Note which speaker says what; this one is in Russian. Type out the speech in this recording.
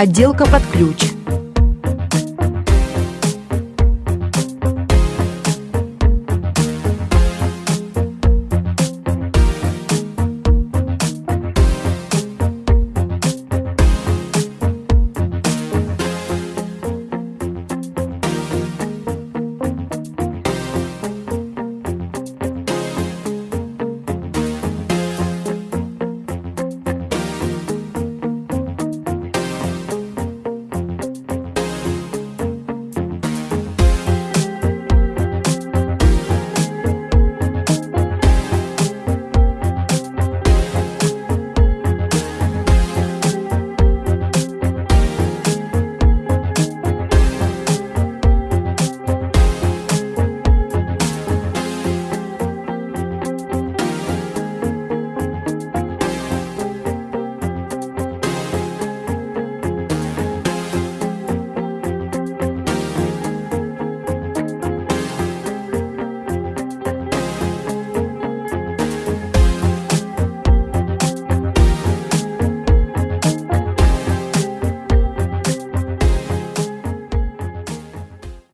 Speaker 1: Отделка под ключ.